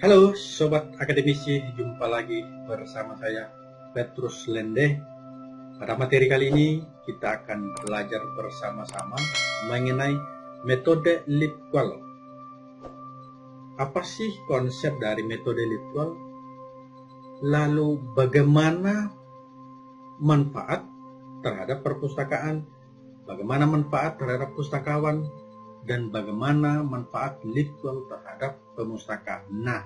Halo Sobat Akademisi, jumpa lagi bersama saya Petrus Lende. Pada materi kali ini kita akan belajar bersama-sama mengenai metode Lipqual. Apa sih konsep dari metode Lipqual? Lalu bagaimana manfaat terhadap perpustakaan, bagaimana manfaat terhadap pustakawan, dan bagaimana manfaat Lipqual terhadap pemustaka. Nah,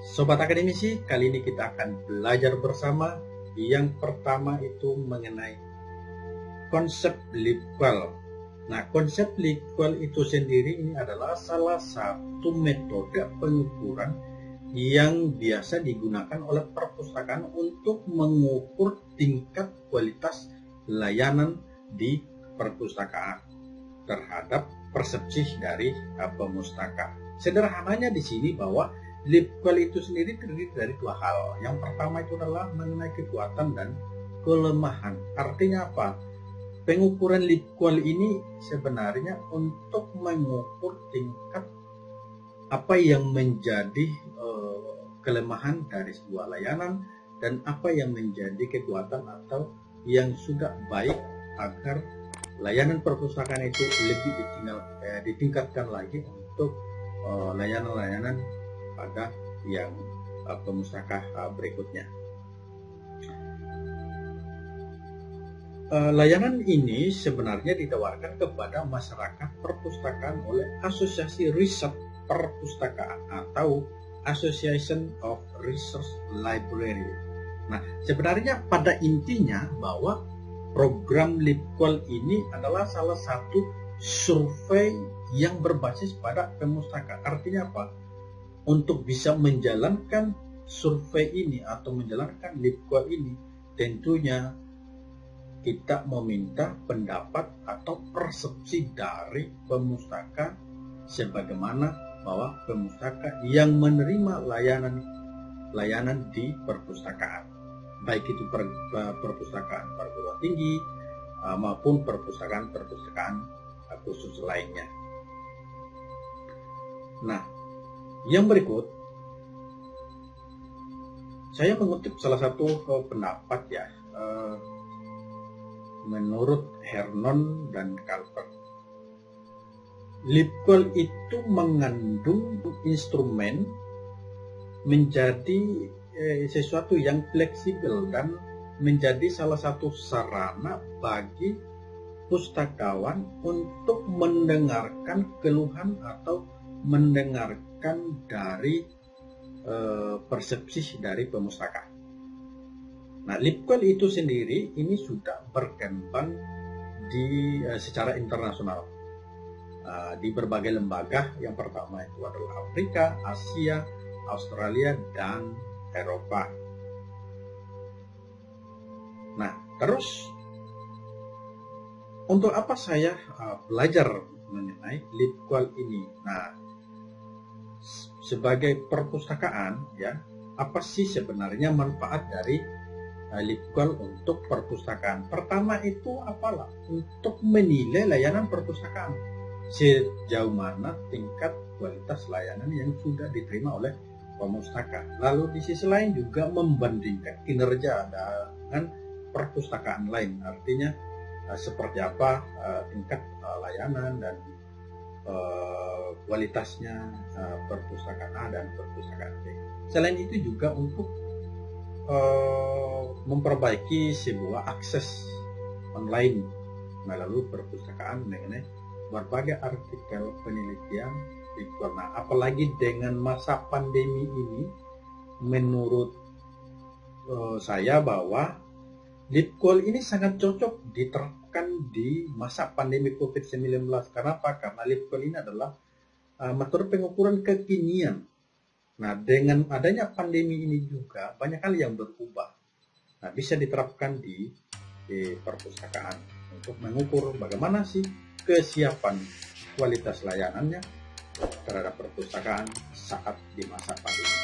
Sobat Akademisi, kali ini kita akan belajar bersama yang pertama itu mengenai konsep Lipqual. Nah, konsep Lipqual itu sendiri ini adalah salah satu metode pengukuran yang biasa digunakan oleh perpustakaan untuk mengukur tingkat kualitas layanan di perpustakaan terhadap persepsi dari pemustaka. Sederhananya di sini bahwa Lipqual itu sendiri terdiri dari dua hal. Yang pertama itu adalah mengenai kekuatan dan kelemahan. Artinya apa? Pengukuran Lipqual ini sebenarnya untuk mengukur tingkat apa yang menjadi uh, kelemahan dari sebuah layanan dan apa yang menjadi kekuatan atau yang sudah baik agar layanan perpustakaan itu lebih eh, ditingkatkan lagi untuk eh, layanan-layanan pada yang uh, pemustaka uh, berikutnya. Uh, layanan ini sebenarnya ditawarkan kepada masyarakat perpustakaan oleh Asosiasi Riset Perpustakaan atau Association of Research Library. Nah, sebenarnya pada intinya bahwa program Lipqual ini adalah salah satu survei yang berbasis pada pemustaka. Artinya apa? Untuk bisa menjalankan survei ini atau menjalankan Lipqual ini, tentunya kita meminta pendapat atau persepsi dari pemustaka sebagaimana bahwa pemustaka yang menerima layanan layanan di perpustakaan baik itu per, perpustakaan perguruan tinggi uh, maupun perpustakaan-perpustakaan khusus lainnya. Nah, yang berikut saya mengutip salah satu uh, pendapat ya uh, menurut Hernon dan Calvert. Lipquel itu mengandung instrumen menjadi eh, sesuatu yang fleksibel dan menjadi salah satu sarana bagi pustakawan untuk mendengarkan keluhan atau mendengarkan dari eh, persepsi dari pemustaka. Nah, Lipquel itu sendiri ini sudah berkembang di eh, secara internasional uh, di berbagai lembaga. Yang pertama itu adalah Afrika, Asia, Australia, dan Eropa. Nah, terus untuk apa saya uh, belajar mengenai Litqual ini? Nah, sebagai perpustakaan ya, apa sih sebenarnya manfaat dari uh, Litqual untuk perpustakaan? Pertama itu apalah? Untuk menilai layanan perpustakaan. Sejauh mana tingkat kualitas layanan yang sudah diterima oleh pemustaka. Lalu di sisi lain juga membandingkan kinerja dengan perpustakaan lain. Artinya uh, seperti apa uh, tingkat uh, layanan dan uh, kualitasnya uh, perpustakaan A dan perpustakaan B. Selain itu juga untuk uh, memperbaiki sebuah akses online melalui perpustakaan mengenai berbagai artikel penelitian Nah, apalagi dengan masa pandemi ini, menurut uh, saya bahwa Lipcall ini sangat cocok diterapkan di masa pandemi COVID-19. Kenapa? Karena Lipcall ini adalah uh, metode pengukuran kekinian. Nah, dengan adanya pandemi ini juga banyak hal yang berubah. Nah, bisa diterapkan di, di perpustakaan untuk mengukur bagaimana sih kesiapan kualitas layanannya, terhadap perpustakaan saat di masa pandemi.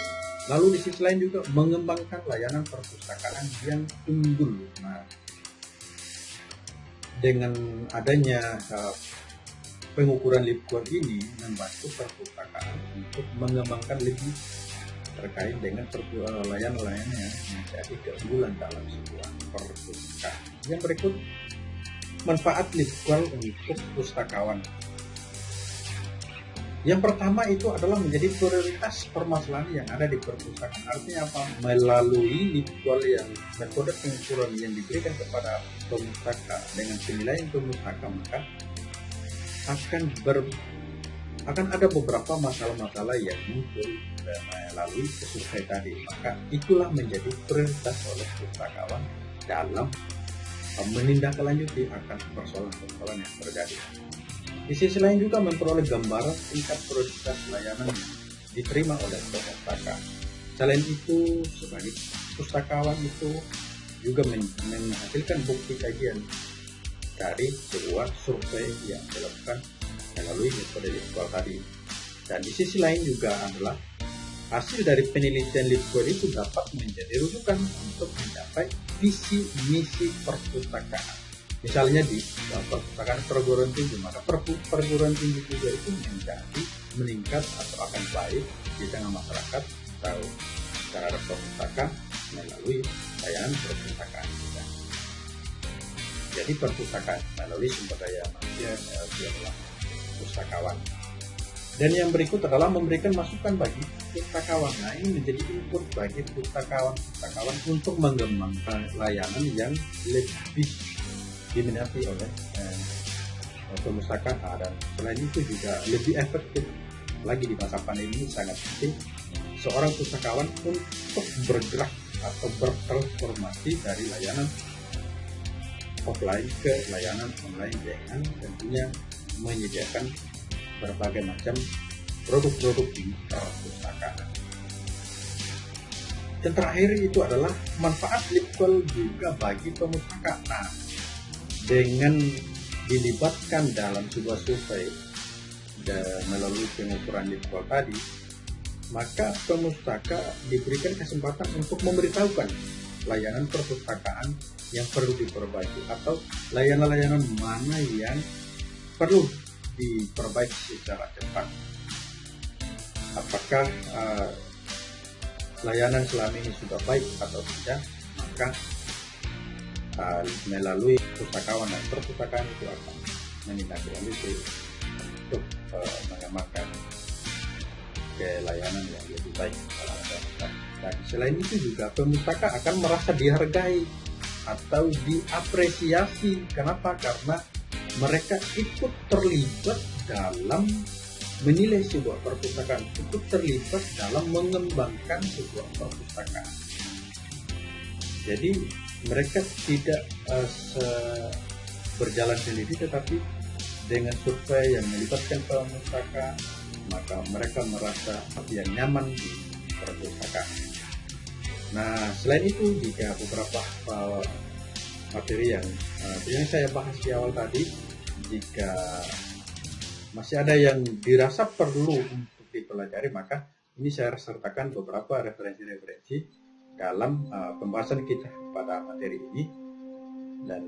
Lalu di sisi lain juga mengembangkan layanan perpustakaan yang unggul. Nah, dengan adanya uh, pengukuran Lipquan ini membantu perpustakaan untuk mengembangkan lebih terkait dengan layanan-layanan yang menjadi keunggulan dalam sebuah perpustakaan. Yang berikut manfaat literal untuk pustakawan. Yang pertama itu adalah menjadi prioritas permasalahan yang ada di perpustakaan. Artinya apa? Melalui literal yang metode pengukuran yang diberikan kepada pemustaka dengan penilaian pemustaka maka akan ber akan ada beberapa masalah-masalah yang muncul melalui survei tadi. Maka itulah menjadi prioritas oleh pustakawan dalam menindaklanjuti akan persoalan-persoalan yang terjadi. Di sisi lain juga memperoleh gambaran tingkat prioritas layanan yang diterima oleh pustaka. Selain itu, sebagai pustakawan itu juga menghasilkan bukti kajian dari sebuah survei yang dilakukan melalui metode LeetCode tadi. Dan di sisi lain juga adalah hasil dari penelitian LeetCode itu dapat menjadi rujukan untuk mencapai visi misi perpustakaan. Misalnya di perpustakaan perguruan tinggi, maka perguruan tinggi juga itu menjadi meningkat atau akan baik di tengah masyarakat atau terhadap perpustakaan melalui layanan perpustakaan juga. Jadi perpustakaan melalui sumber daya manusia adalah pustakawan. Dan yang berikut adalah memberikan masukan bagi pustakawan. Nah ini menjadi input bagi pustakawan-pustakawan untuk mengembangkan layanan yang lebih diminati oleh eh, pemustaka dan selain itu juga lebih efektif lagi di masa pandemi ini sangat penting seorang pustakawan untuk bergerak atau bertransformasi dari layanan offline ke layanan online dengan tentunya menyediakan berbagai macam produk-produk di perpustakaan. Dan terakhir itu adalah manfaat Lipquel juga bagi pemustaka. Nah, dengan dilibatkan dalam sebuah survei melalui pengukuran Lipquel tadi, maka pemustaka diberikan kesempatan untuk memberitahukan layanan perpustakaan yang perlu diperbaiki atau layanan-layanan mana yang perlu diperbaiki secara cepat. Apakah uh, layanan selama ini sudah baik atau tidak, maka uh, melalui pustakawan dan perpustakaan itu akan menindaklanjuti untuk uh, mengamalkan ke layanan yang lebih baik. Dan selain itu juga pemustaka akan merasa dihargai atau diapresiasi. Kenapa? Karena mereka ikut terlibat dalam menilai sebuah perpustakaan, ikut terlibat dalam mengembangkan sebuah perpustakaan. Jadi mereka tidak uh, berjalan sendiri tetapi dengan survei yang melibatkan pemustaka maka mereka merasa yang nyaman di perpustakaan. Nah selain itu jika beberapa uh, materi yang uh, saya bahas di awal tadi jika masih ada yang dirasa perlu untuk dipelajari maka ini saya sertakan beberapa referensi-referensi dalam uh, pembahasan kita pada materi ini. Dan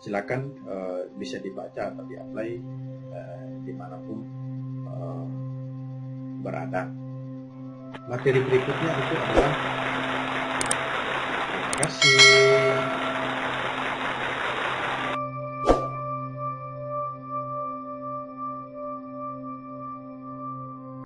silakan uh, bisa dibaca atau diapply uh, di mana pun uh, berada. Materi berikutnya itu adalah terima kasih